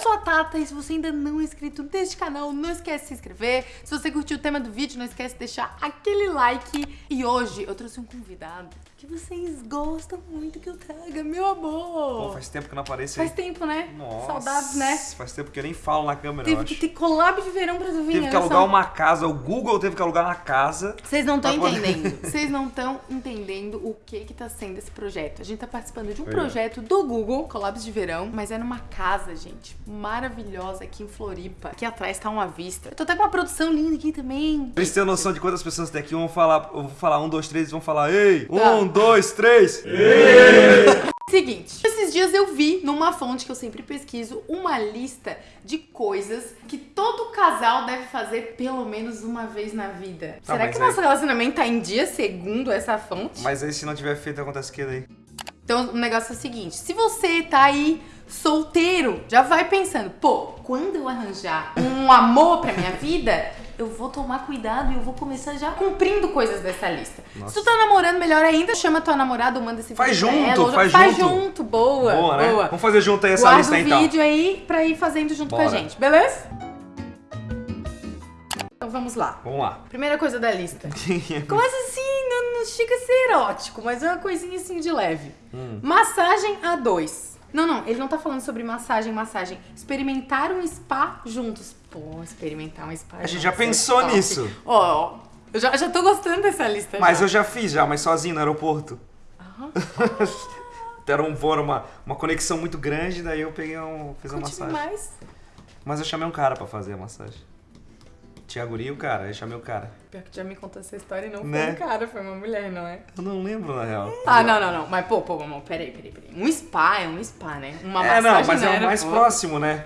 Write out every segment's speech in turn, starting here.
sou a Tata e se você ainda não é inscrito neste canal, não esquece de se inscrever. Se você curtiu o tema do vídeo, não esquece de deixar aquele like. E hoje eu trouxe um convidado que vocês gostam muito que eu traga, meu amor. Pô, faz tempo que não apareço Faz tempo, né? Nossa, Saudades, né? Faz tempo que eu nem falo na câmera, Teve que ter collab de verão pra tu vir, Teve que alugar só. uma casa, o Google teve que alugar uma casa. Vocês não estão entendendo. Vocês não estão entendendo o que que tá sendo esse projeto. A gente tá participando de um Foi. projeto do Google, Collabs de Verão, mas é numa casa, gente, maravilhosa aqui em Floripa. Aqui atrás tá uma vista. Eu tô até com uma produção linda aqui também. Pra eles terem noção de quantas pessoas tem aqui, vão falar, eu vou falar um, dois, três, eles vão falar, ei, Tá. um, dois, três. Seguinte, esses dias eu vi numa fonte que eu sempre pesquiso uma lista de coisas que todo casal deve fazer pelo menos uma vez na vida. Tá, Será que aí- nosso relacionamento tá em dia segundo essa fonte? Mas aí se não tiver feito, acontece o que daí? Então o negócio é o seguinte: se você tá aí solteiro, já vai pensando, pô, quando eu arranjar um amor pra minha vida, eu vou tomar cuidado e eu vou começar já cumprindo coisas dessa lista. Nossa. Se tu tá namorando, melhor ainda, chama tua namorada ou manda esse Faz vídeo junto, ela, faz faz junto. junto, boa, Boa, né? boa. Vamos fazer junto aí essa Guarda lista o então. vídeo aí pra ir fazendo junto com a Bora. gente, beleza? Então vamos lá. Vamos lá. Primeira coisa da lista. Começa assim, não, não chega a ser erótico, mas é uma coisinha assim de leve. Hum. Massagem a dois. Não, não, ele não tá falando sobre massagem, massagem. Experimentar um spa juntos. Pô, experimentar um spa A gente já é pensou top. nisso. Ó, ó, eu já, já tô gostando dessa lista Mas já. eu já fiz já, mas sozinho no aeroporto. Era um voo, era uma, uma conexão muito grande, daí eu peguei um. fiz uma Conte massagem. mais. Mas eu chamei um cara pra fazer a massagem. E o cara, eu chamei o cara. Pior que já me contou essa história e não Né? foi um cara, foi uma mulher, não é? Eu não lembro, na real. Ah, não, não, não. Mas, pô, pô, amor, peraí, peraí, peraí. Um spa é um spa, né? Uma é, não, mas é o era, mais pô. próximo, né?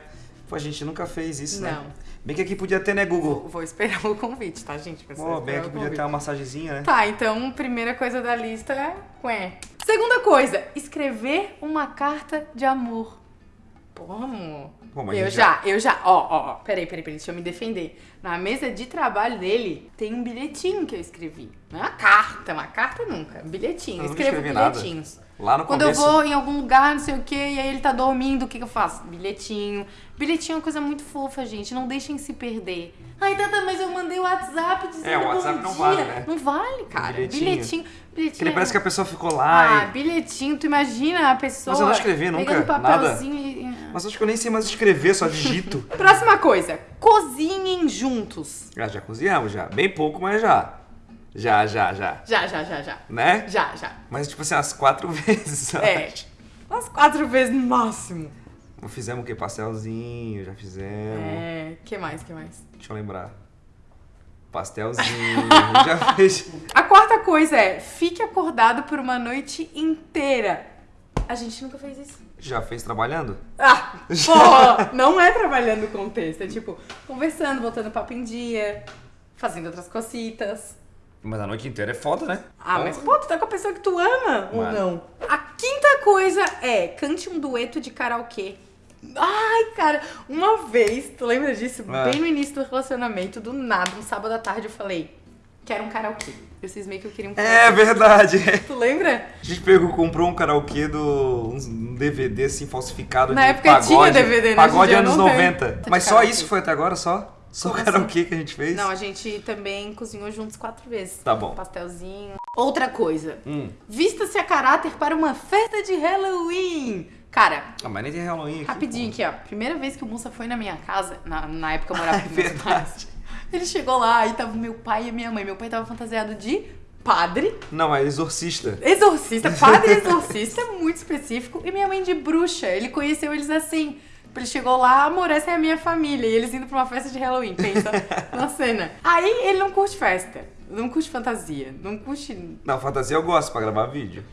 Pô, a gente nunca fez isso, né? Não. Bem que aqui podia ter, né, Google? Vou, vou esperar o convite, tá, gente? Pô, bem esperar aqui o podia ter uma massagenzinha, né? Tá, então, primeira coisa da lista é... Ué. Segunda coisa, escrever uma carta de amor. Pô, amor. Eu gente já, eu já. Ó, ó, ó. Peraí, peraí, peraí, deixa eu me defender. Na mesa de trabalho dele, tem um bilhetinho que eu escrevi. Não é uma carta, uma carta nunca. Um bilhetinho. Eu Eu escrevo escrevi nada. bilhetinhos. Lá no Quando começo. eu vou em algum lugar, não sei o que, e aí ele tá dormindo, o que, que eu faço? Bilhetinho. Bilhetinho é uma coisa muito fofa, gente. Não deixem se perder. Ai, Tata, mas eu mandei o WhatsApp dizendo É, o WhatsApp bom não dia. vale, né? Não vale, cara. Bilhetinho. Bilhetinho. Bilhetinho. É- parece que a pessoa ficou Ah, lá e... bilhetinho. Tu imagina a pessoa... Mas eu não escrevi nunca, Pegando nada. papelzinho e... Mas acho que eu nem sei mais escrever, só digito. Próxima coisa. Cozinhem juntos. ah, já cozinhamos, já. Bem pouco, mas já. Já, já, já. Já, já, já, já. Né? Já, já. Mas, tipo assim, umas quatro vezes? É. Umas quatro vezes no máximo. Fizemos o quê? Pastelzinho, já fizemos. É. que mais, que mais? Deixa eu lembrar. Pastelzinho, já fez. A quarta coisa é, fique acordado por uma noite inteira. A gente nunca fez isso. Já fez trabalhando? Ah, porra, não é trabalhando com texto, é tipo, conversando, botando papo em dia, fazendo outras cositas. Mas a noite inteira é foda, né? Ah, mas pô, tu tá com a pessoa que tu ama ou Mano. não? A quinta coisa é, cante um dueto de karaokê. Ai, cara, uma vez, tu lembra disso? Ah. Bem no início do relacionamento, do nada, um sábado à tarde, eu falei, quero um karaokê. Eu cismei que eu queria um karaokê. É verdade. Tu lembra? A gente pegou, comprou um karaokê do. um DVD assim falsificado Na de época pagode. tinha DVD, né? Pagode dia anos não tem. 90. Tá de Mas só isso foi até agora só? Só o karaokê que a gente fez? Não, a gente também cozinhou juntos quatro vezes. Tá bom. Pastelzinho. Outra coisa. Hum. Vista-se a caráter para uma festa de Halloween. Cara, Ah, mas nem tem Halloween aqui. rapidinho aqui, ó. Primeira vez que o Mussa foi na minha casa, na, na época eu morava com meus É verdade. pais. Ele chegou lá e tava meu pai e minha mãe. Meu pai tava fantasiado de padre. Não, é exorcista. exorcista, padre exorcista, é muito específico, e minha mãe de bruxa. Ele conheceu eles assim. Ele chegou lá, amor, essa é a minha família. E eles indo pra uma festa de Halloween, pensa na cena. Aí ele não curte festa, não curte fantasia, não curte. Não, fantasia eu gosto pra gravar vídeo.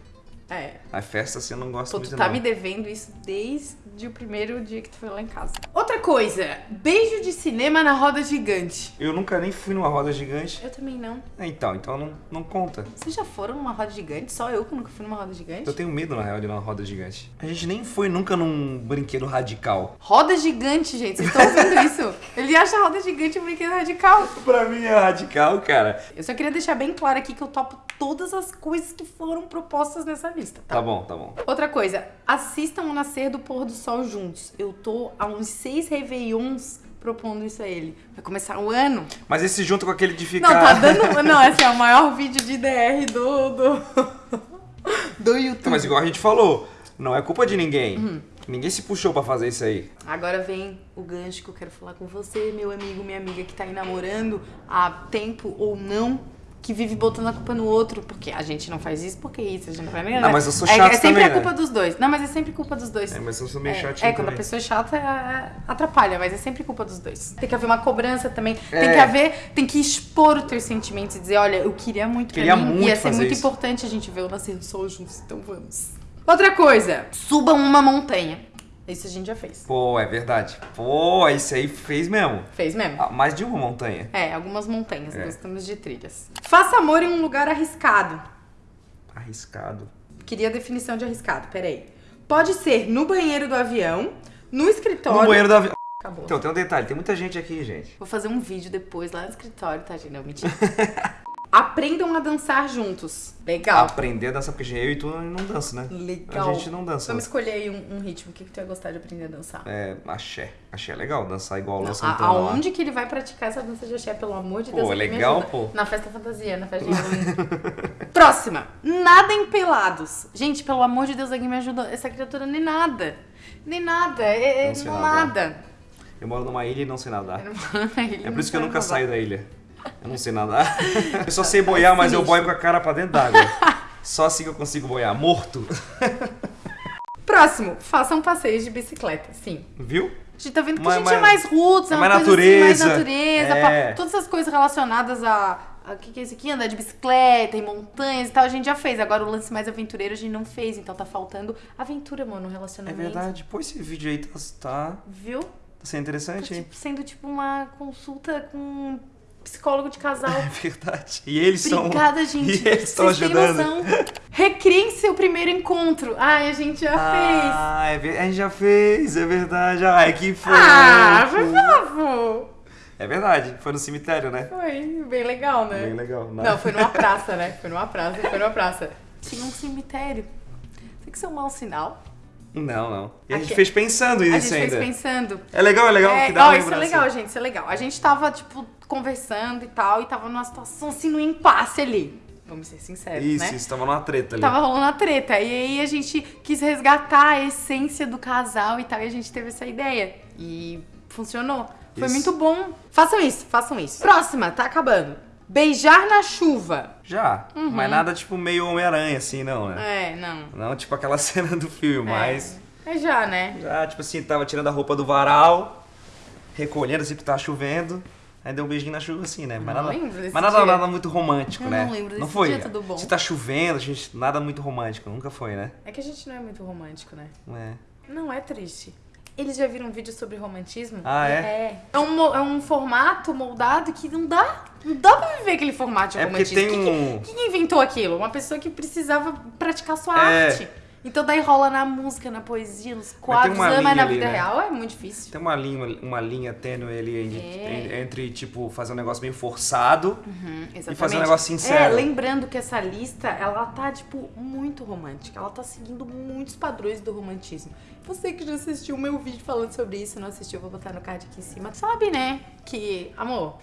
É. A festa assim eu não gosto Pô, muito tu tá não. me devendo isso desde o primeiro dia que tu foi lá em casa. Outra coisa, beijo de cinema na roda gigante. Eu nunca nem fui numa roda gigante. Eu também não. É, Então, então não, não conta. Vocês já foram numa roda gigante? Só eu que nunca fui numa roda gigante? Eu tenho medo, na real, de ir numa roda gigante. A gente nem foi nunca num brinquedo radical. Roda gigante, gente. Vocês estão ouvindo isso? Ele acha a roda gigante um brinquedo radical. pra mim é radical, cara. Eu só queria deixar bem claro aqui que eu topo todas as coisas que foram propostas nessa lista. Tá? Tá bom, tá bom. Outra coisa, assistam o nascer do pôr do sol juntos. Eu tô há uns seis Réveillons propondo isso a ele. Vai começar o ano. Mas esse junto com aquele de ficar. Não, tá dando. Não, esse é o maior vídeo de DR do. do, do YouTube. Mas igual a gente falou, não é culpa de ninguém. Uhum. Ninguém se puxou pra fazer isso aí. Agora vem o gancho que eu quero falar com você, meu amigo, minha amiga que tá aí namorando há tempo ou não, que vive botando a culpa no outro, porque a gente não faz isso, porque isso, a gente não faz nada. Ah, mas eu sou é, chato é sempre também, a culpa né? dos dois. Não, mas é sempre culpa dos dois. É, mas eu sou meio É, chatinho. é, quando a também. pessoa é chata, é, atrapalha, mas é sempre culpa dos dois. Tem que haver uma cobrança também. Tem É. que haver, tem que expor os teus sentimentos e dizer, olha, eu queria muito Queria pra mim, muito ia ser muito isso. importante a gente ver o nascer do sol juntos, então vamos. Outra coisa, subam uma montanha. Isso a gente já fez. Pô, é verdade. Pô, isso aí fez mesmo. Fez mesmo? Ah, Mais de uma montanha. É, algumas montanhas, É. gostamos de trilhas. Faça amor em um lugar arriscado. Arriscado. Queria a definição de arriscado, peraí. Pode ser no banheiro do avião, no escritório. No banheiro da avião. Acabou. Então, tem um detalhe, tem muita gente aqui, gente. Vou fazer um vídeo depois lá no escritório, tá, gente? Não, mentira. Aprendam a dançar juntos. Legal. Aprender a dançar, porque eu e tu não dança, né? Legal. A gente não dança. Vamos escolher aí um, um ritmo. O que, que tu ia gostar de aprender a dançar? É, axé. Axé é legal, dançar igual o Santana lá. aonde que ele vai praticar essa dança de axé, pelo amor de Pô, Deus? é alguém me legal, pô. Na festa fantasia, na festa de. Próxima. Nadem pelados. Gente, pelo amor de Deus, alguém me ajuda. Essa criatura nem nada. Nem nada. É, é Não nadar. nada. Eu moro numa ilha e não sei nadar. É por isso que eu nunca nadar. saio da ilha. Eu não sei nadar. Eu só sei boiar, mas eu boio com a cara pra dentro d'água. Só assim que eu consigo boiar. Morto. Próximo. Façam passeios de bicicleta. Sim. Viu? A gente tá vendo que Mas- a gente mas- é mais roots, é é uma mais coisa assim, mais natureza. natureza. É. Todas essas coisas relacionadas a. O que, que é isso aqui? Andar de bicicleta, em montanhas e tal, a gente já fez. Agora o lance mais aventureiro a gente não fez, então tá faltando aventura, mano, no É relacionamento. verdade. Pô, esse vídeo aí tá, tá, Viu? tá sendo Tá, interessante, hein? tipo, sendo tipo uma consulta com um psicólogo de casal. É verdade. E eles são. Obrigada, gente. E eles estão ajudando. Recriem seu primeiro encontro. Ai, a gente já fez. Ah, é a gente já fez, é verdade. Ai, que fofo. Ah, foi fofo. É verdade, foi no cemitério, né? Foi bem legal, né? Bem legal. né? Não, foi numa praça, né? Foi numa praça, foi numa praça. Tinha um cemitério. Tem que ser um mau sinal. Não, não. E a gente Aqui- fez pensando A nisso gente ainda. fez pensando. É legal, é legal, É, que dá ó, uma isso é legal, gente, isso é legal. A gente tava, tipo, conversando e tal, e tava numa situação assim, no impasse ali. Vamos ser sinceros, Isso, né? isso, tava numa treta ali. Tava rolando a treta. E aí a gente quis resgatar a essência do casal e tal, e a gente teve essa ideia. E funcionou. Foi Isso. muito bom. Façam isso, façam isso. Próxima, tá acabando. Beijar na chuva. Já, mas nada tipo meio Homem-Aranha, assim, não, né? Uhum. É, não. Não tipo aquela cena do filme, mas... É já, né? Já, tipo assim, tava tirando a roupa do varal, recolhendo assim, porque tava chovendo. Aí deu um beijinho na chuva assim, né? Mas Não nada, lembro desse mas nada, nada muito romântico, Eu né? não lembro desse foi. dia, tudo bom. Se tá chovendo, gente, nada muito romântico. Nunca foi, né? É que a gente não é muito romântico, né? Não é. Não é triste. Eles já viram um vídeo sobre romantismo? Ah, é? É. É um, é um formato moldado que não dá. Não dá pra viver aquele formato de É porque romantismo. tem um- Quem, quem inventou aquilo? Uma pessoa que precisava praticar sua É. arte. Então daí rola na música, na poesia, nos quadros, uma ah, mas na ali, vida né? real é muito difícil. Tem uma linha, uma linha tênue ali entre, É. entre, tipo, fazer um negócio meio forçado Uhum, exatamente. fazer um negócio sincero. É, lembrando que essa lista, ela tá, tipo, muito romântica. Ela tá seguindo muitos padrões do romantismo. Você que já assistiu o meu vídeo falando sobre isso, não assistiu, vou botar no card aqui em cima. Sabe, né? Que, amor,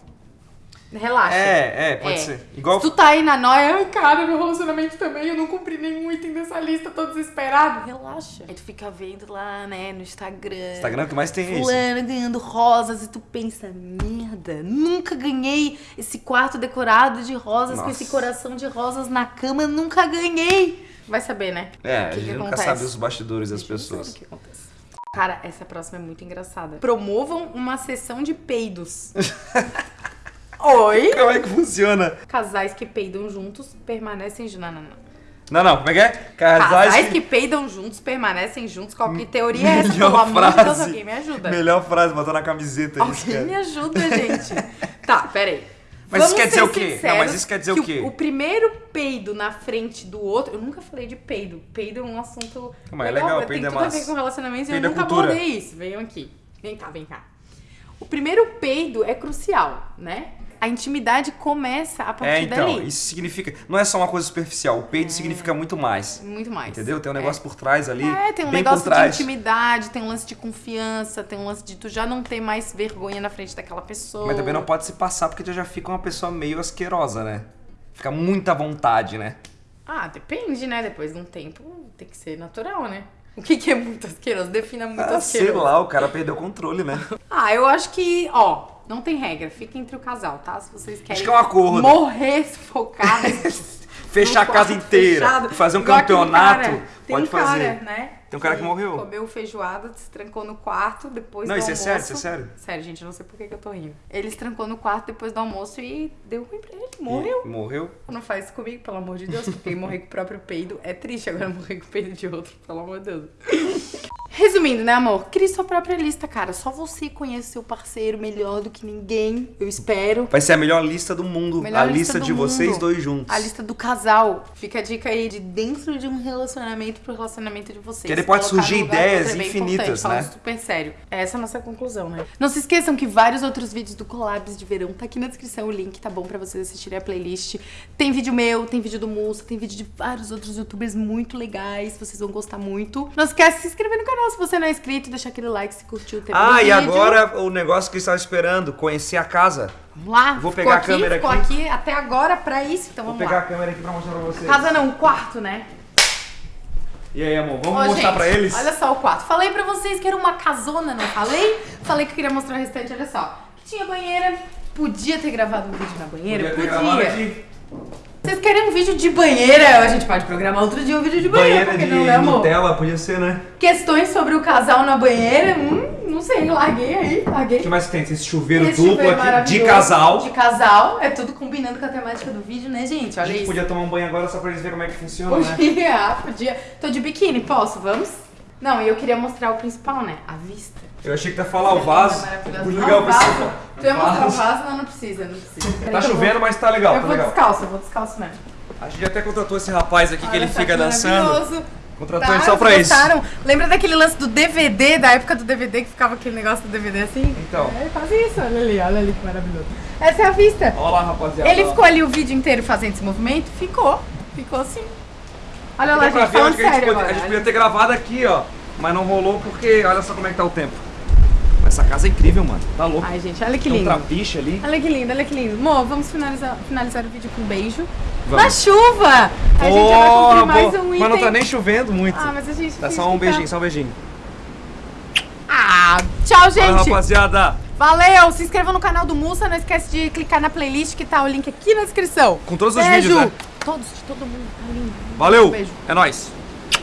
relaxa. É, é, pode É. ser. Igual. Se tu tá aí na noia, ai, cara, meu relacionamento também, eu não cumpri nenhum item dessa lista, tô desesperado. Relaxa. Aí tu fica vendo lá, né, no Instagram. Instagram que mais tem é isso. Fulano ganhando rosas e tu pensa, merda, nunca ganhei esse quarto decorado de rosas com Nossa. esse coração de rosas na cama, nunca ganhei. Vai saber, né? É, O a que gente que nunca acontece? sabe os bastidores das pessoas. o que acontece. Cara, essa próxima é muito engraçada. Promovam uma sessão de peidos. Oi? Como é que funciona? Casais que peidam juntos permanecem juntos. Não, não, não. Não, não, como é que é? Casais que peidam juntos permanecem juntos. Qual que teoria é essa? Melhor Pelo amor de Deus, frase. alguém me ajuda. Melhor frase, botar na camiseta isso, Alguém me cara. ajuda, gente. tá, peraí. Mas isso quer dizer o quê? Não, mas isso quer dizer o que quê? O primeiro peido na frente do outro. Eu nunca falei de peido. Peido é um assunto. Mas é legal, tem peido é tudo a massa. ver com relacionamentos e eu é nunca cultura. abordei isso. Venham aqui. Vem cá, vem cá. O primeiro peido é crucial, né? A intimidade começa a partir É, então, dali. isso significa. Não é só uma coisa superficial. O peido significa muito mais. Muito mais. Entendeu? Tem um É. negócio por trás ali. É, tem um negócio de intimidade, tem um lance de confiança, tem um lance de tu já não ter mais vergonha na frente daquela pessoa. Mas também não pode se passar porque tu já fica uma pessoa meio asquerosa, né? Fica muita vontade, né? Ah, depende, né? Depois de um tempo tem que ser natural, né? O que, que é muito asqueroso? Defina muito Ah, sei asqueroso. lá, o cara perdeu o controle, né? Ah, eu acho que, ó, não tem regra. Fica entre o casal, tá? Se vocês querem que é um acordo. morrer sufocados. Fechar a casa inteira, fechado, fazer um igual campeonato, cara. Tem pode um cara, fazer. né? Tem um cara que morreu. Comeu feijoada, se trancou no quarto depois Não, do isso é almoço. sério, isso é sério. Sério, gente, eu não sei por que, que eu tô rindo. Ele se trancou no quarto depois do almoço e deu ruim pra ele. Morreu. E morreu? Não faz isso comigo, pelo amor de Deus, porque morrer com o próprio peido é triste. Agora morrer com o peido de outro, pelo amor de Deus. Resumindo, né, amor? Crie sua própria lista, cara. Só você conhece seu parceiro melhor do que ninguém, eu espero. Vai ser a melhor lista do mundo. Melhor a lista lista de vocês mundo. dois juntos. A lista do casal. Fica a dica aí de dentro de um relacionamento pro relacionamento de vocês. Que ele pode Colocar surgir ideias é infinitas, né? super sério. Essa é a nossa conclusão, né? Não se esqueçam que vários outros vídeos do Collabs de verão tá aqui na descrição o link, tá bom pra vocês assistirem a playlist. Tem vídeo meu, tem vídeo do Musa, tem vídeo de vários outros youtubers muito legais, vocês vão gostar muito. Não esquece de se inscrever no canal se você não é inscrito, deixar aquele like se curtiu do Ah, e agora o negócio que estava esperando, conhecer a casa. Vamos lá, Vou ficou pegar a aqui, câmera ficou aqui. aqui até agora pra isso, então Vou vamos pegar lá. a câmera aqui pra mostrar pra vocês. Casa não, quarto, né? E aí, amor, vamos Ô, mostrar gente, pra eles? Olha só o quarto. Falei pra vocês que era uma casona, não falei? Falei que eu queria mostrar o restante, olha só. Tinha banheira. Podia ter gravado um vídeo na banheira? Podia Podia. Vocês querem um vídeo de banheira? A gente pode programar outro dia um vídeo de banheira, Banheira porque de não, né, amor? Nutella, podia ser, né? Questões sobre o casal na banheira? Hum, não sei, larguei aí, larguei. O que mais que tem? Tem esse chuveiro Esse duplo chuveiro aqui, de casal. De casal. É tudo combinando com a temática do vídeo, né, gente? A Olha gente isso. podia tomar um banho agora só pra eles verem como é que funciona, né? Podia, podia. Tô de biquíni, posso? Vamos? Não, e eu queria mostrar o principal, né? A vista. Eu achei que ia falar o vaso. Muito Ah, legal o vaso. Tu ia mostrar o Vaso. Não, não precisa, não precisa. Tá eu chovendo, vou- mas tá legal, Eu tá vou legal. descalço, eu vou descalço mesmo. A gente até contratou esse rapaz aqui que ele Olha fica que dançando. Contratou Tá, ele só pra isso. Lembra daquele lance do DVD, da época do DVD que ficava aquele negócio do DVD assim? Então. É, faz isso, olha ali, olha ali que maravilhoso. Essa é a vista. Olha lá, rapaziada. Ele ficou ali o vídeo inteiro fazendo esse movimento? Ficou. Ficou sim. Olha lá, gente, falando que a gente, sério podia, a gente podia ter gravado aqui, ó. Mas não rolou porque olha só como é que tá o tempo. Essa casa é incrível, mano. Tá louco. Ai, gente, olha que Tem um lindo. trapiche ali. Olha que lindo, olha que lindo. Mo, vamos finalizar, finalizar o vídeo com um beijo. Vamos. Na chuva! A gente vai cumprir mais um item. Mas não tá nem chovendo muito. Ah, mas a gente Dá finge só um que beijinho, tá. só um beijinho. Ah, tchau, gente! rapaziada. Valeu! Se inscreva no canal do Mussa, não esquece de clicar na playlist que tá o link aqui na descrição. Com todos os Beijo. vídeos, né? Todos, de todo mundo. Tá lindo. Valeu. Beijo. É nóis.